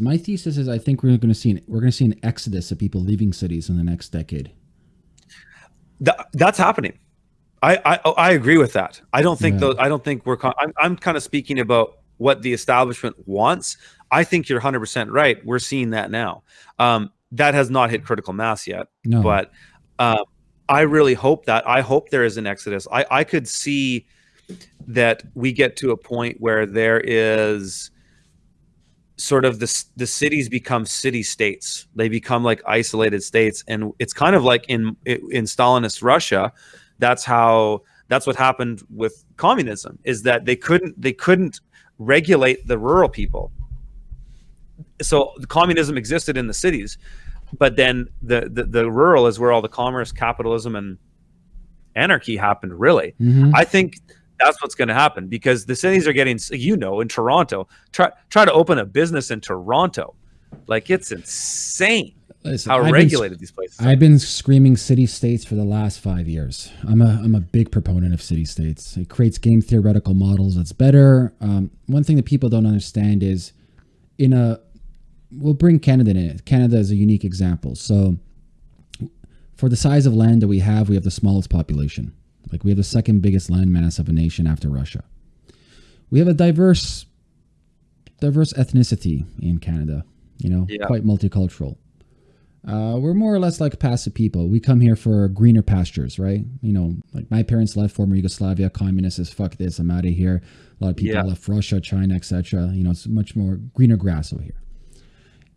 My thesis is I think we're going to see an, we're going to see an exodus of people leaving cities in the next decade. That, that's happening. I, I I agree with that. I don't think yeah. those. I don't think we're. I'm I'm kind of speaking about what the establishment wants. I think you're 100 percent right. We're seeing that now. Um, that has not hit critical mass yet. No. But uh, I really hope that. I hope there is an exodus. I I could see that we get to a point where there is sort of the the cities become city states. They become like isolated states, and it's kind of like in in Stalinist Russia. That's how that's what happened with communism. Is that they couldn't they couldn't regulate the rural people. So the communism existed in the cities, but then the, the the rural is where all the commerce, capitalism, and anarchy happened. Really, mm-hmm. I think that's what's going to happen because the cities are getting, you know, in Toronto, try try to open a business in Toronto, like it's insane Listen, how I've regulated been, these places. I've been screaming city states for the last five years. I'm a I'm a big proponent of city states. It creates game theoretical models that's better. Um, one thing that people don't understand is, in a, we'll bring Canada in it. Canada is a unique example. So, for the size of land that we have, we have the smallest population like we have the second biggest landmass of a nation after Russia. We have a diverse, diverse ethnicity in Canada. You know, yeah. quite multicultural. Uh, we're more or less like passive people. We come here for greener pastures, right? You know, like my parents left former Yugoslavia, communists is fuck this, I'm out of here. A lot of people yeah. left Russia, China, etc. You know, it's much more greener grass over here.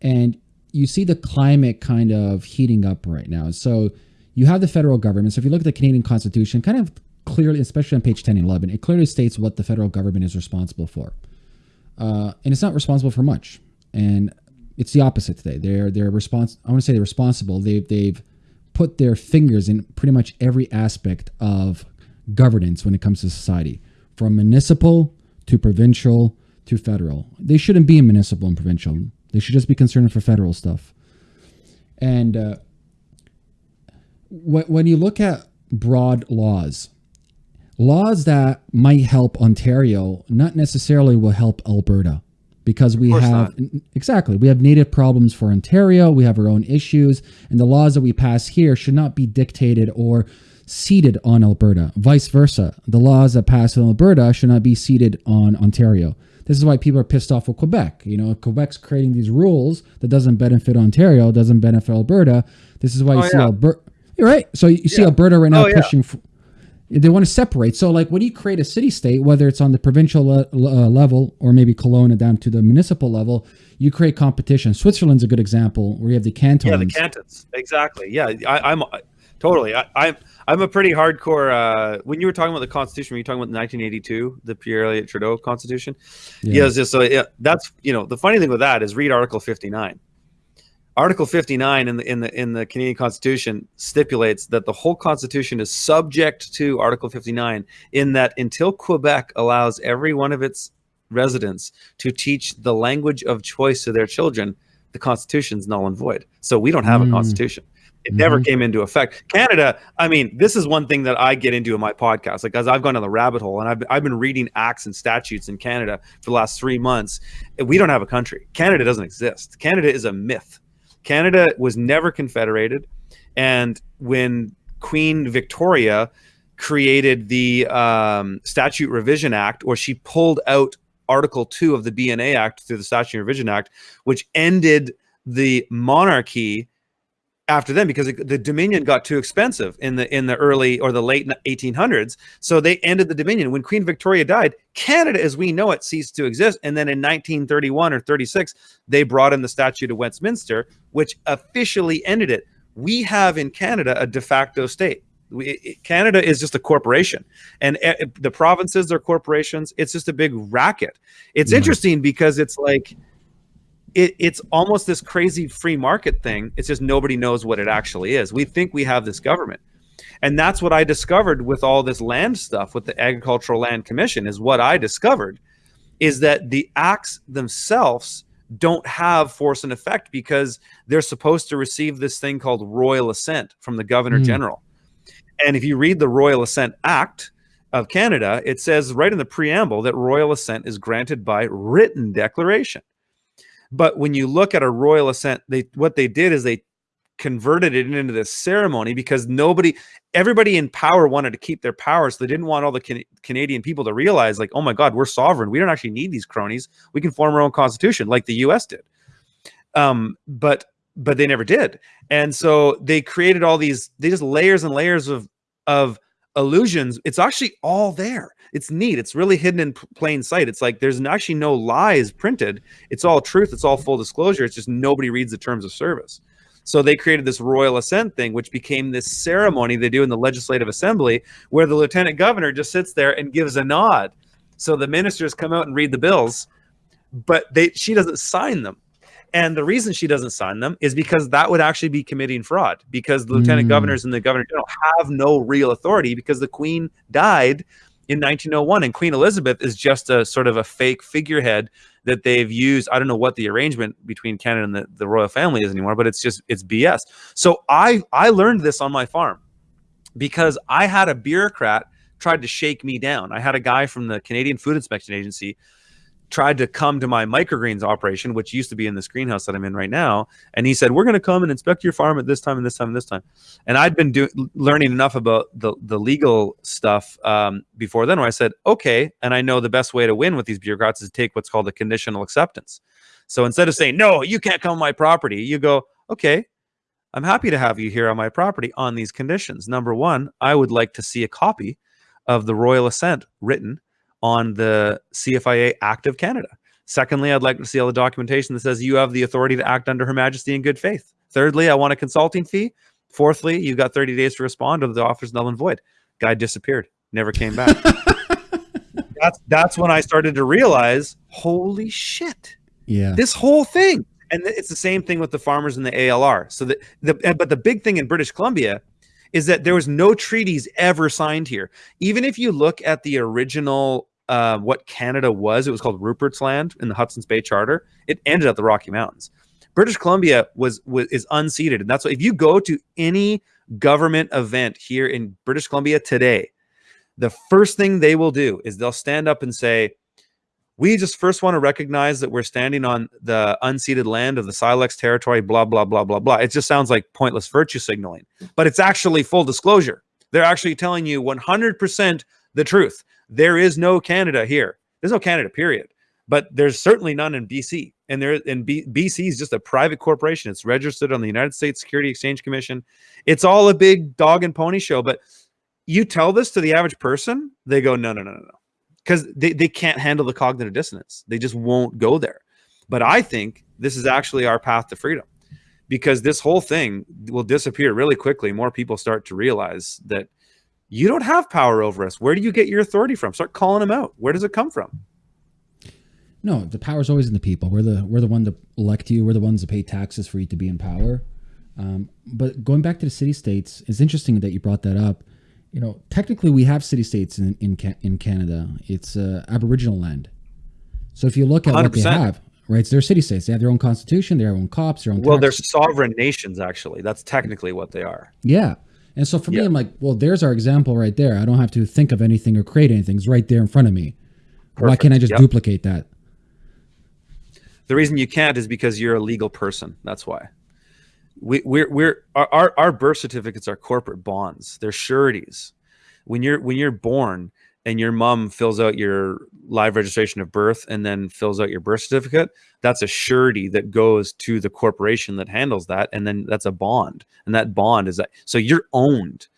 And you see the climate kind of heating up right now. So you have the federal government. So if you look at the Canadian Constitution, kind of clearly, especially on page 10 and 11, it clearly states what the federal government is responsible for. Uh, and it's not responsible for much. And it's the opposite today. They're they're respons- I want to say they're responsible. They've they've put their fingers in pretty much every aspect of governance when it comes to society, from municipal to provincial to federal. They shouldn't be in municipal and provincial. They should just be concerned for federal stuff. And uh, when you look at broad laws, laws that might help Ontario not necessarily will help Alberta because we have not. exactly we have native problems for Ontario, we have our own issues, and the laws that we pass here should not be dictated or seated on Alberta. Vice versa, the laws that pass in Alberta should not be seated on Ontario. This is why people are pissed off with Quebec. You know, Quebec's creating these rules that doesn't benefit Ontario, doesn't benefit Alberta. This is why you oh, see yeah. Alberta right. So you see yeah. Alberta right now oh, pushing. Yeah. they want to separate. So, like, when you create a city state, whether it's on the provincial le- uh, level or maybe Kelowna down to the municipal level, you create competition. Switzerland's a good example where you have the cantons. Yeah, the cantons. Exactly. Yeah, I, am totally. I, I'm I'm a pretty hardcore. Uh, when you were talking about the Constitution, were you talking about 1982, the Pierre Elliott Trudeau Constitution? Yeah. yeah just so yeah, that's you know the funny thing with that is read Article 59 Article 59 in the in the in the Canadian Constitution stipulates that the whole Constitution is subject to Article 59 in that until Quebec allows every one of its residents to teach the language of choice to their children, the Constitution is null and void. So we don't have mm. a Constitution. It mm-hmm. never came into effect. Canada, I mean, this is one thing that I get into in my podcast, like as I've gone down the rabbit hole and I've, I've been reading acts and statutes in Canada for the last three months. We don't have a country. Canada doesn't exist. Canada is a myth Canada was never confederated, and when Queen Victoria created the um, Statute Revision Act, or she pulled out Article Two of the BNA Act through the Statute Revision Act, which ended the monarchy after them because the Dominion got too expensive in the in the early or the late 1800s. So they ended the Dominion when Queen Victoria died. Canada, as we know it, ceased to exist. And then in 1931 or 36, they brought in the Statute of Westminster, which officially ended it. We have in Canada a de facto state. We, Canada is just a corporation, and uh, the provinces are corporations. It's just a big racket. It's mm-hmm. interesting because it's like it, it's almost this crazy free market thing. It's just nobody knows what it actually is. We think we have this government. And that's what I discovered with all this land stuff with the Agricultural Land Commission is what I discovered is that the acts themselves don't have force and effect because they're supposed to receive this thing called royal assent from the governor mm. general. And if you read the Royal Assent Act of Canada, it says right in the preamble that royal assent is granted by written declaration. But when you look at a royal assent, they what they did is they converted it into this ceremony because nobody everybody in power wanted to keep their power. So they didn't want all the can canadian people to realize like oh my god we're sovereign. We don't actually need these cronies. We can form our own constitution like the us did. Um, but but they never did. And so they created all these they just layers and layers of of illusions it's actually all there. It's neat. It's really hidden in plain sight. It's like there's actually no lies printed. It's all truth. It's all full disclosure. It's just nobody reads the terms of service. So they created this royal assent thing, which became this ceremony they do in the legislative assembly where the lieutenant governor just sits there and gives a nod. So the ministers come out and read the bills, but they she doesn't sign them. And the reason she doesn't sign them is because that would actually be committing fraud because the lieutenant mm. governors and the governor general have no real authority because the queen died in 1901 and Queen Elizabeth is just a sort of a fake figurehead that they've used. I don't know what the arrangement between Canada and the, the royal family is anymore, but it's just it's BS. So I I learned this on my farm because I had a bureaucrat tried to shake me down. I had a guy from the Canadian Food Inspection Agency tried to come to my microgreens operation, which used to be in this greenhouse that I'm in right now. And he said, we're going to come and inspect your farm at this time and this time and this time. And I'd been doing learning enough about the, the legal stuff um, before then where I said, okay. And I know the best way to win with these bureaucrats is to take what's called a conditional acceptance. So instead of saying, no, you can't come on my property, you go, okay, I'm happy to have you here on my property on these conditions. Number one, I would like to see a copy of the royal assent written on the CFIA Act of Canada. Secondly, I'd like to see all the documentation that says you have the authority to act under Her Majesty in good faith. Thirdly, I want a consulting fee. Fourthly, you've got 30 days to respond or the offer's null and void. Guy disappeared, never came back. that's that's when I started to realize, holy shit. Yeah. This whole thing. And it's the same thing with the farmers and the ALR. So the, the but the big thing in British Columbia is that there was no treaties ever signed here. Even if you look at the original, uh, what Canada was, it was called Rupert's Land in the Hudson's Bay Charter. It ended at the Rocky Mountains. British Columbia was, was is unceded, and that's why if you go to any government event here in British Columbia today, the first thing they will do is they'll stand up and say, we just first want to recognize that we're standing on the unceded land of the Syilx territory, blah, blah, blah, blah, blah. It just sounds like pointless virtue signaling, but it's actually full disclosure. They're actually telling you 100% the truth. There is no Canada here. There's no Canada, period. But there's certainly none in BC. And there in B, BC is just a private corporation. It's registered on the United States Security Exchange Commission. It's all a big dog and pony show. But you tell this to the average person, they go, no, no, no, no, no because they, they can't handle the cognitive dissonance. They just won't go there. But I think this is actually our path to freedom because this whole thing will disappear really quickly. More people start to realize that you don't have power over us. Where do you get your authority from? Start calling them out. Where does it come from? No, the power is always in the people. We're the we're the one to elect you. We're the ones to pay taxes for you to be in power. Um, but going back to the city states, it's interesting that you brought that up you know, technically we have city states in in, in Canada. It's uh, Aboriginal land. So if you look at 100%. what they have, right? So they're city states. They have their own constitution, their own cops, their own. Well, they're sovereign nations. Actually, that's technically what they are. Yeah, and so for yeah. me, I'm like, well, there's our example right there. I don't have to think of anything or create anything. It's right there in front of me. Perfect. Why can't I just yep. duplicate that? The reason you can't is because you're a legal person. That's why we, we're we're our, our birth certificates are corporate bonds. They're sureties. When you're when you're born and your mom fills out your live registration of birth and then fills out your birth certificate, that's a surety that goes to the corporation that handles that, and then that's a bond, and that bond is that so you're owned.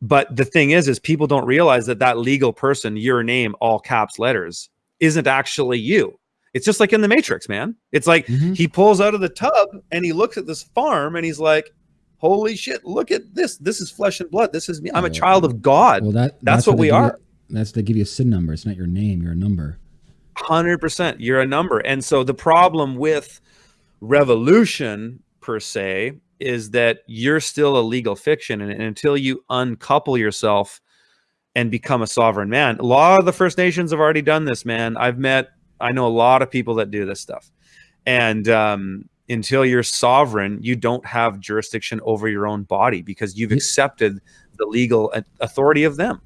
But the thing is, is people don't realize that that legal person, your name, all caps letters, isn't actually you it's just like in the Matrix, man. It's like mm-hmm. he pulls out of the tub and he looks at this farm and he's like, "Holy shit! Look at this. This is flesh and blood. This is me. I'm a child of God." Well, that that's, that's what we are. You, that's to give you a SIN number. It's not your name. You're a number. Hundred percent. You're a number. And so the problem with revolution per se is that you're still a legal fiction, and, and until you uncouple yourself and become a sovereign man, a lot of the First Nations have already done this. Man, I've met I know a lot of people that do this stuff. And um, until you're sovereign, you don't have jurisdiction over your own body because you've accepted the legal authority of them.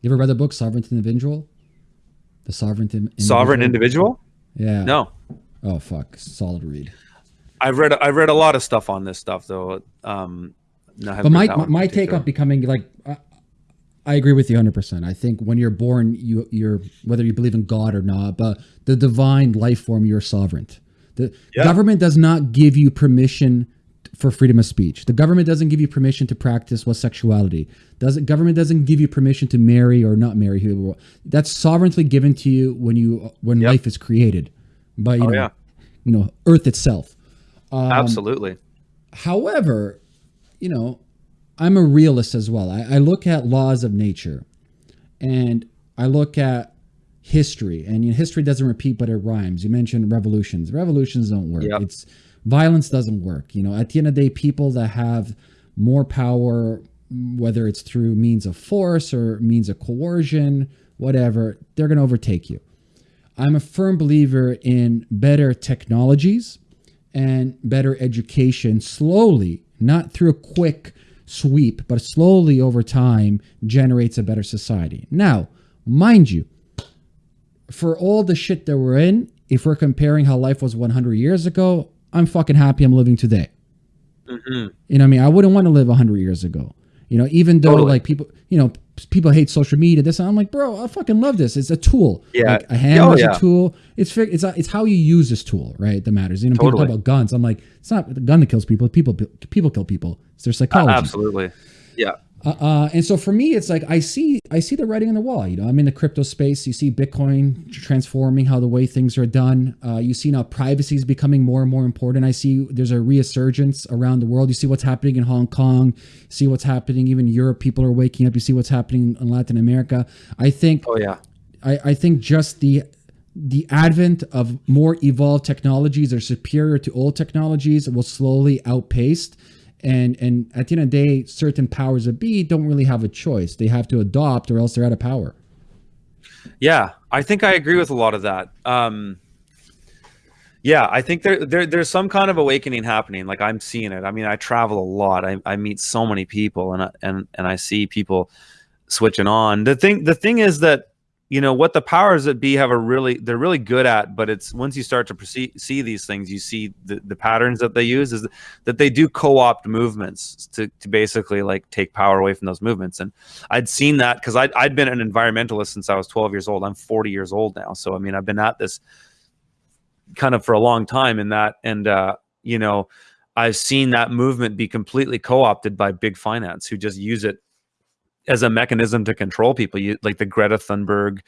You ever read the book Sovereign Individual? The Sovereign Individual? Sovereign Individual? Yeah. No. Oh fuck, solid read. I've read I've read a lot of stuff on this stuff though. Um, but my my, my take on becoming like uh, I agree with you 100%. I think when you're born, you, you're, whether you believe in God or not, but the divine life form, you're sovereign. The yeah. government does not give you permission for freedom of speech. The government doesn't give you permission to practice what sexuality. Does it, government doesn't give you permission to marry or not marry whoever. That's sovereignly given to you when you when yep. life is created by you oh, know, yeah. you know Earth itself. Um, Absolutely. However, you know, I'm a realist as well. I, I look at laws of nature, and I look at history, and you know, history doesn't repeat, but it rhymes. You mentioned revolutions. Revolutions don't work. Yep. It's violence doesn't work. You know, at the end of the day, people that have more power, whether it's through means of force or means of coercion, whatever, they're going to overtake you. I'm a firm believer in better technologies and better education slowly, not through a quick sweep, but slowly over time generates a better society. Now, mind you, for all the shit that we're in, if we're comparing how life was 100 years ago, I'm fucking happy I'm living today. Mm-hmm. You know what I mean? I wouldn't want to live 100 years ago. You know, even though totally. like people, you know, people hate social media. This I'm like, bro, I fucking love this. It's a tool. Yeah, like a hammer oh, is yeah. a tool. It's it's it's how you use this tool, right? That matters. You know, totally. people talk about guns. I'm like, it's not the gun that kills people. People people kill people. It's their psychology. Uh, absolutely. Yeah. Uh, uh, and so for me, it's like I see I see the writing on the wall. You know, I'm in the crypto space. You see Bitcoin transforming how the way things are done. Uh, you see now privacy is becoming more and more important. I see there's a resurgence around the world. You see what's happening in Hong Kong. See what's happening even Europe. People are waking up. You see what's happening in Latin America. I think. Oh yeah. I, I think just the the advent of more evolved technologies are superior to old technologies will slowly outpace and and at the end of the day certain powers of be don't really have a choice. They have to adopt or else they're out of power. Yeah i think i agree with a lot of that. Um yeah i think there, there there's some kind of awakening happening. Like i'm seeing it. I mean i travel a lot. I, I meet so many people and I, and and i see people switching on. The thing the thing is that you know what the powers that be have a really they're really good at but it's once you start to proceed, see these things you see the, the patterns that they use is that they do co-opt movements to, to basically like take power away from those movements. And i'd seen that because I'd, I'd been an environmentalist since i was 12 years old. I'm 40 years old now. So i mean i've been at this kind of for a long time in that. And uh you know i've seen that movement be completely co-opted by big finance who just use it as a mechanism to control people. You like the Greta Thunberg